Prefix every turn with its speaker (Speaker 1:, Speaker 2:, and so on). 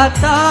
Speaker 1: Tebusi